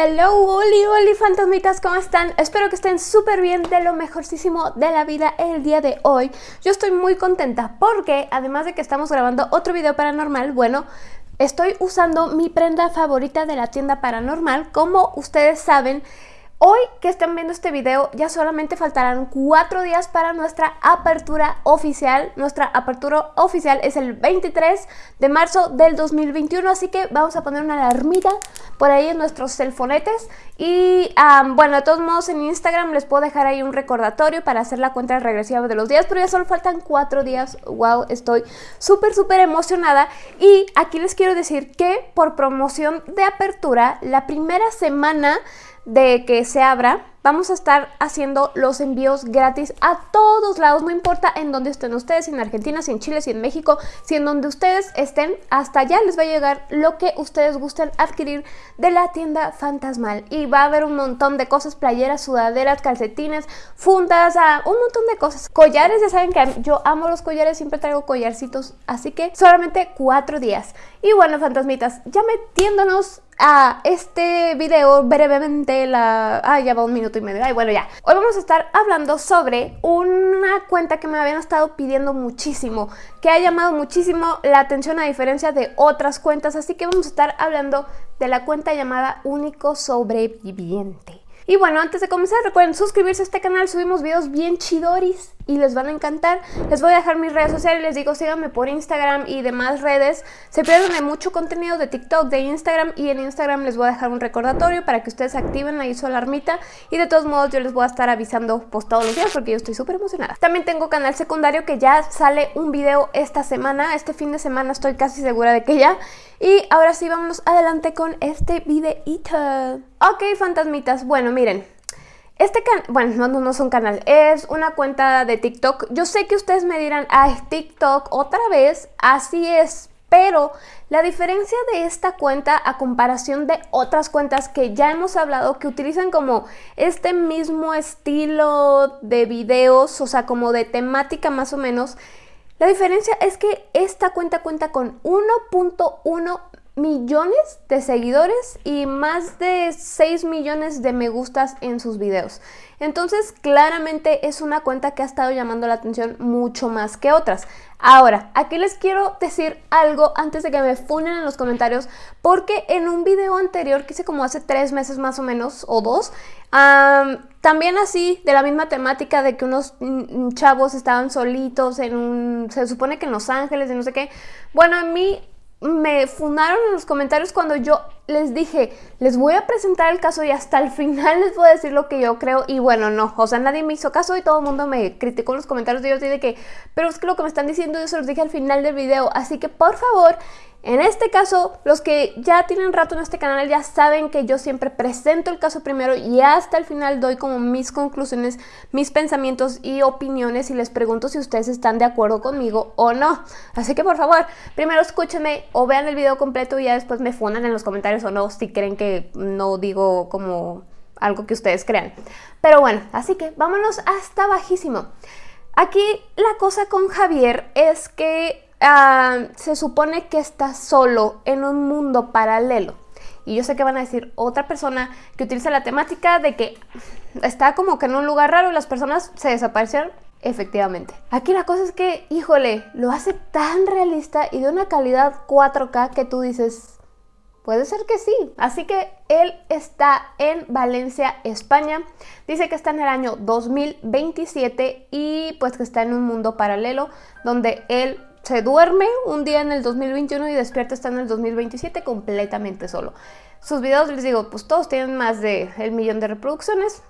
Hello, Oli, Oli, fantasmitas, ¿cómo están? Espero que estén súper bien, de lo mejorcísimo de la vida el día de hoy. Yo estoy muy contenta porque, además de que estamos grabando otro video paranormal, bueno, estoy usando mi prenda favorita de la tienda paranormal. Como ustedes saben, Hoy que están viendo este video ya solamente faltarán cuatro días para nuestra apertura oficial. Nuestra apertura oficial es el 23 de marzo del 2021, así que vamos a poner una alarmita por ahí en nuestros celfonetes. Y bueno, de todos modos en Instagram les puedo dejar ahí un recordatorio para hacer la cuenta regresiva de los días, pero ya solo faltan cuatro días. Wow, estoy súper, súper emocionada. Y aquí les quiero decir que por promoción de apertura, la primera semana de que se abra, vamos a estar haciendo los envíos gratis a todos lados, no importa en dónde estén ustedes, si en Argentina, si en Chile, si en México, si en donde ustedes estén, hasta allá les va a llegar lo que ustedes gusten adquirir de la tienda fantasmal. Y va a haber un montón de cosas, playeras, sudaderas, calcetines, fundas, ah, un montón de cosas. Collares, ya saben que yo amo los collares, siempre traigo collarcitos, así que solamente cuatro días. Y bueno, fantasmitas, ya metiéndonos a este video brevemente la... Ah, ya va un minuto y medio. Ay, bueno, ya. Hoy vamos a estar hablando sobre una cuenta que me habían estado pidiendo muchísimo, que ha llamado muchísimo la atención a diferencia de otras cuentas, así que vamos a estar hablando de la cuenta llamada Único Sobreviviente. Y bueno, antes de comenzar recuerden suscribirse a este canal, subimos videos bien chidoris y les van a encantar. Les voy a dejar mis redes sociales, les digo síganme por Instagram y demás redes. Se pierden de mucho contenido de TikTok, de Instagram y en Instagram les voy a dejar un recordatorio para que ustedes activen ahí su alarmita y de todos modos yo les voy a estar avisando pues todos los días porque yo estoy súper emocionada. También tengo canal secundario que ya sale un video esta semana, este fin de semana estoy casi segura de que ya. Y ahora sí, vamos adelante con este videito. Ok, fantasmitas, bueno, miren. Este canal, bueno, no, no, es un canal, es una cuenta de TikTok. Yo sé que ustedes me dirán, ah, TikTok otra vez, así es, pero la diferencia de esta cuenta a comparación de otras cuentas que ya hemos hablado que utilizan como este mismo estilo de videos, o sea, como de temática más o menos, la diferencia es que esta cuenta cuenta con 1.1 millones de seguidores y más de 6 millones de me gustas en sus videos. Entonces claramente es una cuenta que ha estado llamando la atención mucho más que otras. Ahora, aquí les quiero decir algo antes de que me funen en los comentarios porque en un video anterior que hice como hace tres meses más o menos o dos, también así de la misma temática de que unos chavos estaban solitos en un, se supone que en Los Ángeles y no sé qué. Bueno, a mí me fundaron en los comentarios cuando yo les dije, les voy a presentar el caso y hasta el final les voy a decir lo que yo creo y bueno, no, o sea, nadie me hizo caso y todo el mundo me criticó en los comentarios y yo de que, pero es que lo que me están diciendo yo se los dije al final del video, así que por favor, en este caso, los que ya tienen rato en este canal ya saben que yo siempre presento el caso primero y hasta el final doy como mis conclusiones, mis pensamientos y opiniones y les pregunto si ustedes están de acuerdo conmigo o no. Así que por favor, primero escúchenme o vean el video completo y ya después me fundan en los comentarios o no si creen que no digo como algo que ustedes crean. Pero bueno, así que vámonos hasta bajísimo. Aquí la cosa con Javier es que Ah, se supone que está solo en un mundo paralelo. Y yo sé que van a decir otra persona que utiliza la temática de que está como que en un lugar raro y las personas se desaparecieron. Efectivamente. Aquí la cosa es que, híjole, lo hace tan realista y de una calidad 4K que tú dices, Puede ser que sí. Así que él está en Valencia, España. Dice que está en el año 2027 y pues que está en un mundo paralelo donde él se duerme un día en el 2021 y despierta está en el 2027 completamente solo. Sus videos, les digo, pues todos tienen más de el millón de reproducciones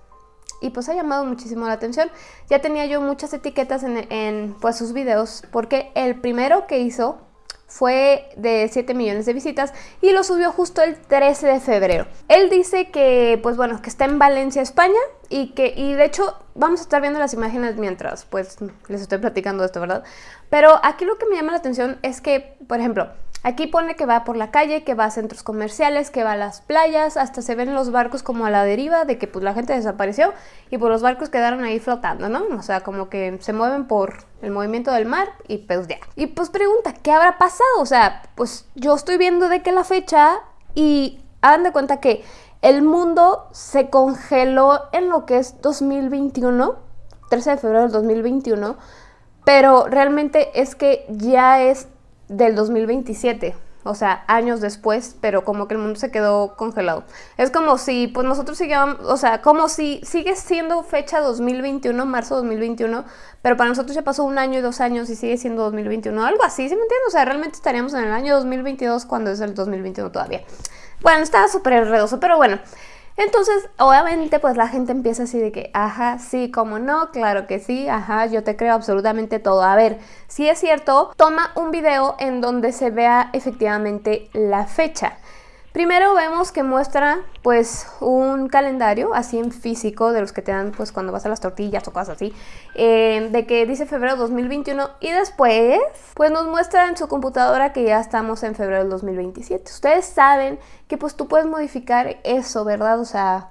y pues ha llamado muchísimo la atención. Ya tenía yo muchas etiquetas en, en pues sus videos porque el primero que hizo fue de 7 millones de visitas y lo subió justo el 13 de febrero. Él dice que, pues bueno, que está en Valencia, España y que, y de hecho, vamos a estar viendo las imágenes mientras, pues, les estoy platicando esto, ¿verdad? Pero aquí lo que me llama la atención es que, por ejemplo, Aquí pone que va por la calle, que va a centros comerciales, que va a las playas, hasta se ven los barcos como a la deriva de que pues la gente desapareció y pues los barcos quedaron ahí flotando, ¿no? O sea, como que se mueven por el movimiento del mar y pues ya. Y pues pregunta, ¿qué habrá pasado? O sea, pues yo estoy viendo de qué la fecha y hagan de cuenta que el mundo se congeló en lo que es 2021, 13 de febrero del 2021, pero realmente es que ya es del 2027 o sea, años después, pero como que el mundo se quedó congelado. Es como si, pues nosotros sigamos, o sea, como si sigue siendo fecha 2021, marzo 2021, pero para nosotros ya pasó un año y dos años y sigue siendo 2021, algo así, ¿sí me entiendes? O sea, realmente estaríamos en el año 2022 cuando es el 2021 todavía. Bueno, estaba súper enredoso, pero bueno. Entonces, obviamente, pues la gente empieza así de que, ajá, sí, como no, claro que sí, ajá, yo te creo absolutamente todo. A ver, si es cierto, toma un video en donde se vea efectivamente la fecha. Primero vemos que muestra pues un calendario así en físico de los que te dan pues cuando vas a las tortillas o cosas así eh, de que dice febrero 2021 y después pues nos muestra en su computadora que ya estamos en febrero del 2027. Ustedes saben que pues tú puedes modificar eso, ¿verdad? O sea,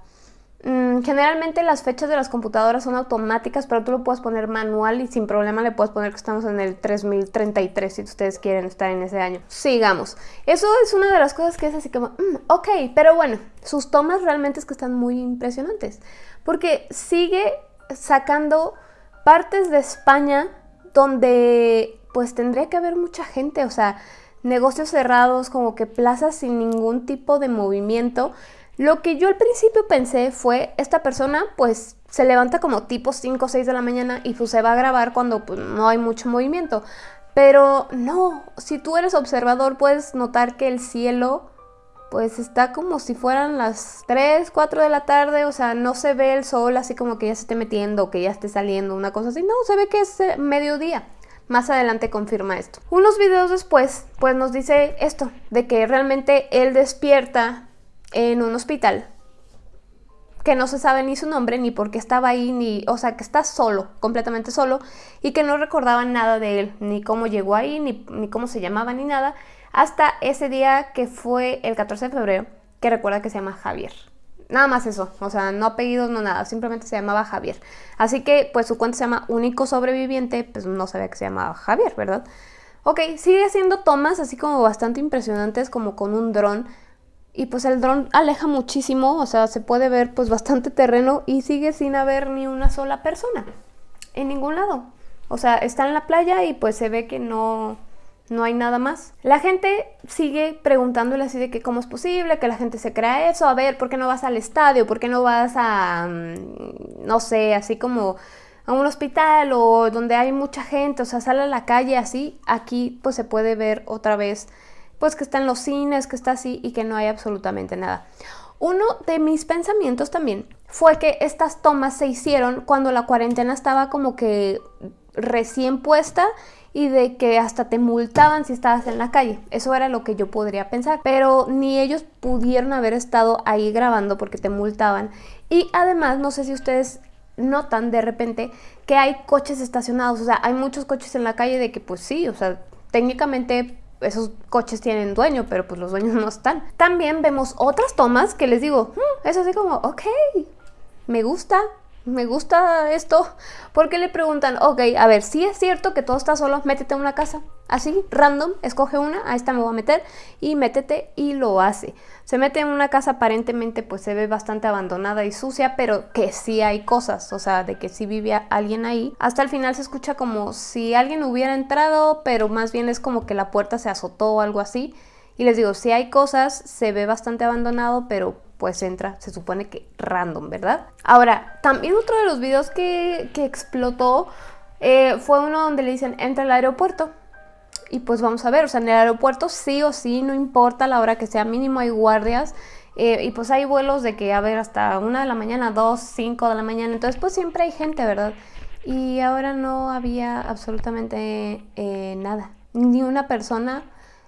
generalmente las fechas de las computadoras son automáticas, pero tú lo puedes poner manual y sin problema le puedes poner que estamos en el 3033 si ustedes quieren estar en ese año. Sigamos. Eso es una de las cosas que es así como, mm, ok, pero bueno, sus tomas realmente es que están muy impresionantes, porque sigue sacando partes de España donde pues tendría que haber mucha gente, o sea, negocios cerrados, como que plazas sin ningún tipo de movimiento, lo que yo al principio pensé fue, esta persona pues se levanta como tipo 5 o 6 de la mañana y pues se va a grabar cuando pues, no hay mucho movimiento. Pero no, si tú eres observador puedes notar que el cielo pues está como si fueran las 3, 4 de la tarde, o sea, no se ve el sol así como que ya se esté metiendo que ya esté saliendo, una cosa así, no, se ve que es eh, mediodía. Más adelante confirma esto. Unos videos después, pues nos dice esto, de que realmente él despierta en un hospital que no se sabe ni su nombre, ni por qué estaba ahí, ni, o sea, que está solo, completamente solo, y que no recordaba nada de él, ni cómo llegó ahí, ni, ni cómo se llamaba, ni nada, hasta ese día que fue el 14 de febrero, que recuerda que se llama Javier. Nada más eso, o sea, no apellidos, no nada, simplemente se llamaba Javier. Así que, pues su cuenta se llama Único Sobreviviente, pues no sabía que se llamaba Javier, ¿verdad? Ok, sigue haciendo tomas así como bastante impresionantes, como con un dron, y pues el dron aleja muchísimo, o sea, se puede ver pues bastante terreno y sigue sin haber ni una sola persona en ningún lado. O sea, está en la playa y pues se ve que no, no hay nada más. La gente sigue preguntándole así de que cómo es posible que la gente se crea eso, a ver, ¿por qué no vas al estadio? ¿Por qué no vas a, mm, no sé, así como a un hospital o donde hay mucha gente, o sea, sale a la calle así, aquí pues se puede ver otra vez pues que está en los cines, que está así y que no hay absolutamente nada. Uno de mis pensamientos también fue que estas tomas se hicieron cuando la cuarentena estaba como que recién puesta y de que hasta te multaban si estabas en la calle. Eso era lo que yo podría pensar. Pero ni ellos pudieron haber estado ahí grabando porque te multaban. Y además, no sé si ustedes notan de repente que hay coches estacionados. O sea, hay muchos coches en la calle de que pues sí, o sea, técnicamente esos coches tienen dueño, pero pues los dueños no están. También vemos otras tomas que les digo, hmm, es así como, ok, me gusta, me gusta esto, porque le preguntan, ok, a ver, si es cierto que todo está solo, métete a una casa, así, random, escoge una, a esta me voy a meter, y métete y lo hace. Se mete en una casa aparentemente pues se ve bastante abandonada y sucia, pero que sí hay cosas, o sea, de que sí vivía alguien ahí. Hasta el final se escucha como si alguien hubiera entrado, pero más bien es como que la puerta se azotó o algo así. Y les digo, si hay cosas, se ve bastante abandonado, pero pues entra, se supone que random, ¿verdad? Ahora, también otro de los videos que, explotó eh, fue uno donde le dicen, entra al aeropuerto. Y pues vamos a ver, o sea, en el aeropuerto sí o sí, no importa la hora que sea, mínimo hay guardias. Eh, y pues hay vuelos de que, a ver, hasta una de la mañana, dos, cinco de la mañana. Entonces pues siempre hay gente, ¿verdad? Y ahora no había absolutamente eh, nada. Ni una persona,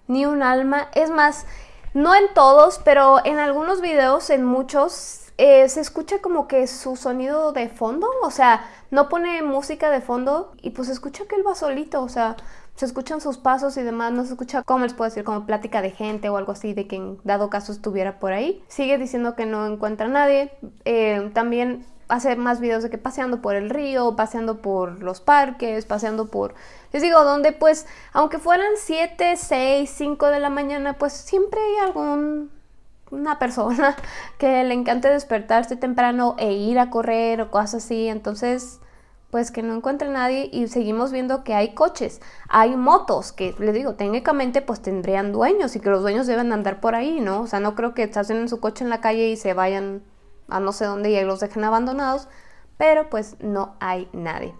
ni un alma. Es más, no en todos, pero en algunos videos, en muchos, eh, se escucha como que su sonido de fondo, o sea, no pone música de fondo y pues escucha que él va solito, o sea, se escuchan sus pasos y demás, no se escucha, como les puedo decir, como plática de gente o algo así, de que en dado caso estuviera por ahí. Sigue diciendo que no encuentra a nadie. Eh, también hace más videos de que paseando por el río, paseando por los parques, paseando por... Les digo, donde pues, aunque fueran 7, 6, 5 de la mañana, pues siempre hay algún una persona que le encante despertarse temprano e ir a correr o cosas así, entonces pues que no encuentre nadie y seguimos viendo que hay coches, hay motos que les digo, técnicamente pues tendrían dueños y que los dueños deben andar por ahí, ¿no? O sea, no creo que estasen en su coche en la calle y se vayan a no sé dónde y los dejen abandonados, pero pues no hay nadie.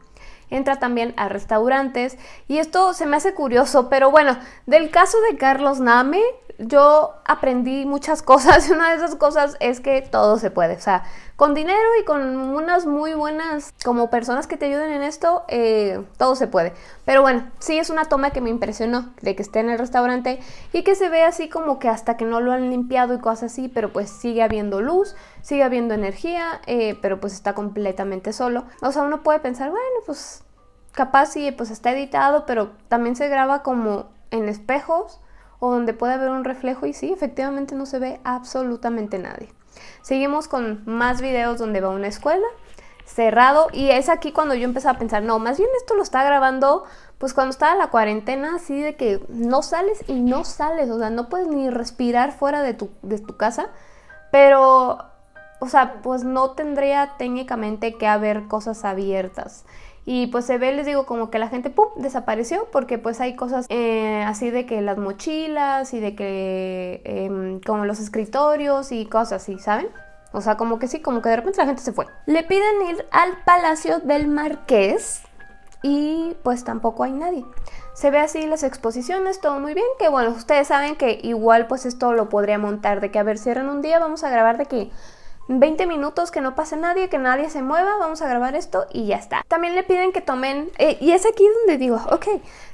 Entra también a restaurantes y esto se me hace curioso, pero bueno, del caso de Carlos Name, yo aprendí muchas cosas y una de esas cosas es que todo se puede, o sea, con dinero y con unas muy buenas como personas que te ayuden en esto, eh, todo se puede. Pero bueno, sí es una toma que me impresionó de que esté en el restaurante y que se ve así como que hasta que no lo han limpiado y cosas así, pero pues sigue habiendo luz, sigue habiendo energía, eh, pero pues está completamente solo. O sea, uno puede pensar, bueno, pues capaz sí, pues está editado, pero también se graba como en espejos o donde puede haber un reflejo y sí, efectivamente no se ve absolutamente nadie. Seguimos con más videos donde va una escuela, cerrado, y es aquí cuando yo empecé a pensar, no, más bien esto lo está grabando pues cuando estaba la cuarentena, así de que no sales y no sales, o sea, no puedes ni respirar fuera de tu, de tu casa, pero, o sea, pues no tendría técnicamente que haber cosas abiertas. Y pues se ve, les digo, como que la gente desapareció porque pues hay cosas eh, así de que las mochilas y de que em, como los escritorios y cosas así, ¿saben? O sea, como que sí, como que de repente la gente se fue. Le piden ir al Palacio del Marqués y pues tampoco hay nadie. Se ve así las exposiciones, todo muy bien, que bueno, ustedes saben que igual pues esto lo podría montar de que a ver, cierran un día, vamos a grabar de que 20 minutos que no pase nadie, que nadie se mueva, vamos a grabar esto y ya está. También le piden que tomen, eh, y es aquí donde digo, ok,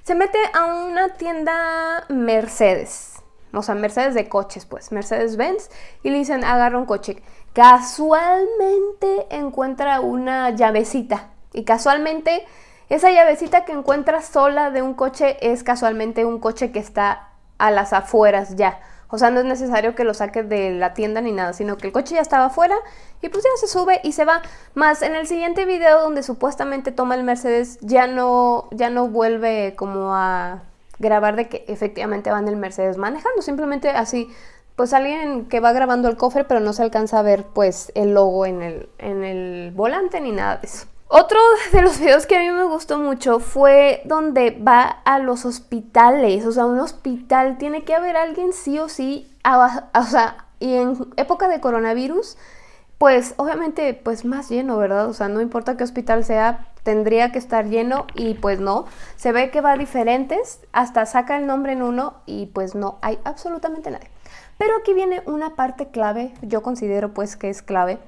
se mete a una tienda Mercedes, o sea, Mercedes de coches, pues, Mercedes-Benz, y le dicen, agarra un coche. Casualmente encuentra una llavecita, y casualmente esa llavecita que encuentra sola de un coche es casualmente un coche que está a las afueras ya. O sea, no es necesario que lo saque de la tienda ni nada, sino que el coche ya estaba afuera y pues ya se sube y se va. Más en el siguiente video donde supuestamente toma el Mercedes ya no, ya no vuelve como a grabar de que efectivamente van el Mercedes manejando, simplemente así pues alguien que va grabando el cofre pero no se alcanza a ver pues el logo en el, en el volante ni nada de eso. Otro de los videos que a mí me gustó mucho fue donde va a los hospitales, o sea, un hospital, tiene que haber alguien sí o sí, o sea, y en época de coronavirus, pues obviamente pues más lleno, ¿verdad? O sea, no importa qué hospital sea, tendría que estar lleno y pues no, se ve que va a diferentes, hasta saca el nombre en uno y pues no hay absolutamente nadie. Pero aquí viene una parte clave, yo considero pues que es clave.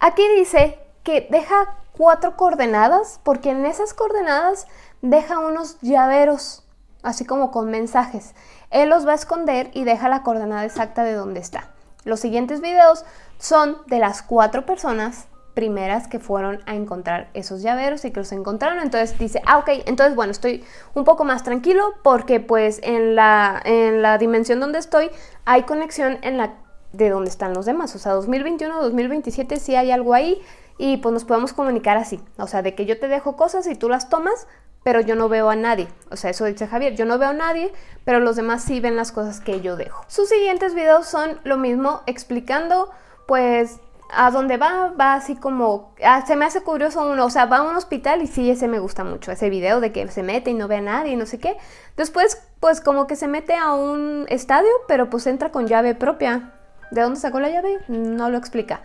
Aquí dice que deja cuatro coordenadas, porque en esas coordenadas deja unos llaveros, así como con mensajes. Él los va a esconder y deja la coordenada exacta de dónde está. Los siguientes videos son de las cuatro personas primeras que fueron a encontrar esos llaveros y que los encontraron. Entonces dice, ah, ok, entonces bueno, estoy un poco más tranquilo porque pues en la, en la dimensión donde estoy hay conexión en la de donde están los demás. O sea, 2021, 2027 sí hay algo ahí y pues nos podemos comunicar así, o sea, de que yo te dejo cosas y tú las tomas, pero yo no veo a nadie. O sea, eso dice Javier, yo no veo a nadie, pero los demás sí ven las cosas que yo dejo. Sus siguientes videos son lo mismo, explicando pues a dónde va, va así como, ah, se me hace curioso uno, o sea, va a un hospital y sí, ese me gusta mucho, ese video de que se mete y no ve a nadie y no sé qué. Después, pues como que se mete a un estadio, pero pues entra con llave propia. ¿De dónde sacó la llave? No lo explica.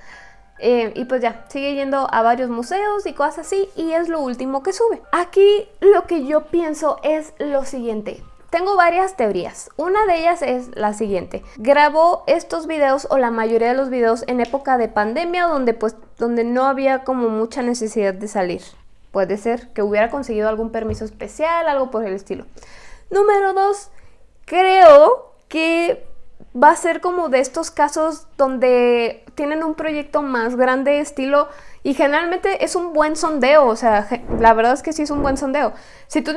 Eh, y pues ya, sigue yendo a varios museos y cosas así y es lo último que sube. Aquí lo que yo pienso es lo siguiente. Tengo varias teorías. Una de ellas es la siguiente. Grabó estos videos o la mayoría de los videos en época de pandemia donde pues donde no había como mucha necesidad de salir. Puede ser que hubiera conseguido algún permiso especial, algo por el estilo. Número dos, creo que va a ser como de estos casos donde tienen un proyecto más grande estilo y generalmente es un buen sondeo, o sea, la verdad es que sí es un buen sondeo. Si tú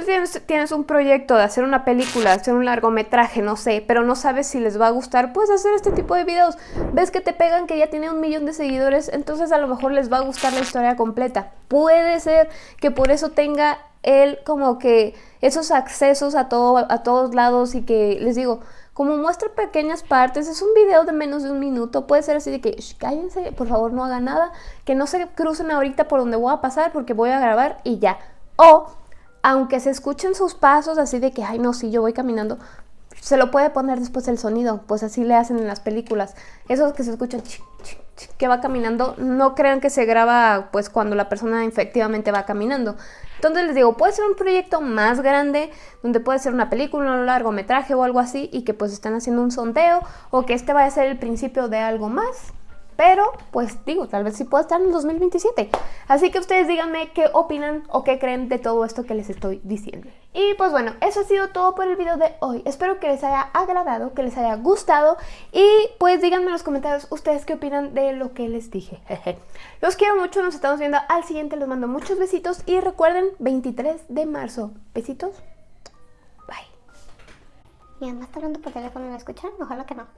tienes, un proyecto de hacer una película, hacer un largometraje, no sé, pero no sabes si les va a gustar, puedes hacer este tipo de videos. Ves que te pegan que ya tiene un millón de seguidores, entonces a lo mejor les va a gustar la historia completa. Puede ser que por eso tenga él como que esos accesos a, todo, a todos lados y que les digo, como muestra pequeñas partes, es un video de menos de un minuto, puede ser así de que, cállense, por favor no hagan nada, que no se crucen ahorita por donde voy a pasar porque voy a grabar y ya. O, aunque se escuchen sus pasos así de que, ay no, sí, yo voy caminando, se lo puede poner después el sonido, pues así le hacen en las películas. Esos que se escuchan que va caminando, no crean que se graba pues cuando la persona efectivamente va caminando. Entonces les digo, puede ser un proyecto más grande, donde puede ser una película, un largometraje o algo así, y que pues están haciendo un sondeo, o que este vaya a ser el principio de algo más. Pero, pues digo, tal vez sí pueda estar en el 2027. Así que ustedes díganme qué opinan o qué creen de todo esto que les estoy diciendo. Y pues bueno, eso ha sido todo por el video de hoy. Espero que les haya agradado, que les haya gustado. Y pues díganme en los comentarios ustedes qué opinan de lo que les dije. Los quiero mucho, nos estamos viendo al siguiente. Les mando muchos besitos. Y recuerden, 23 de marzo. Besitos. Bye. Mi mamá está hablando por teléfono, ¿me escuchan? Ojalá que no.